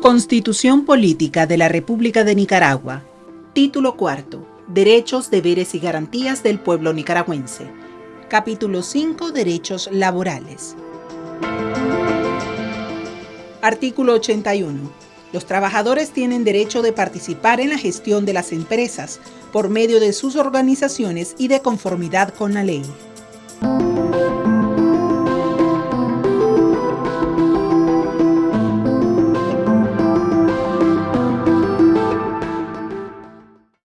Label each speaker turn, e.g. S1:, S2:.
S1: Constitución Política de la República de Nicaragua. Título cuarto. Derechos, deberes y garantías del pueblo nicaragüense. Capítulo 5. Derechos laborales. Artículo 81. Los trabajadores tienen derecho de participar en la gestión de las empresas por medio de sus organizaciones y de conformidad con la ley.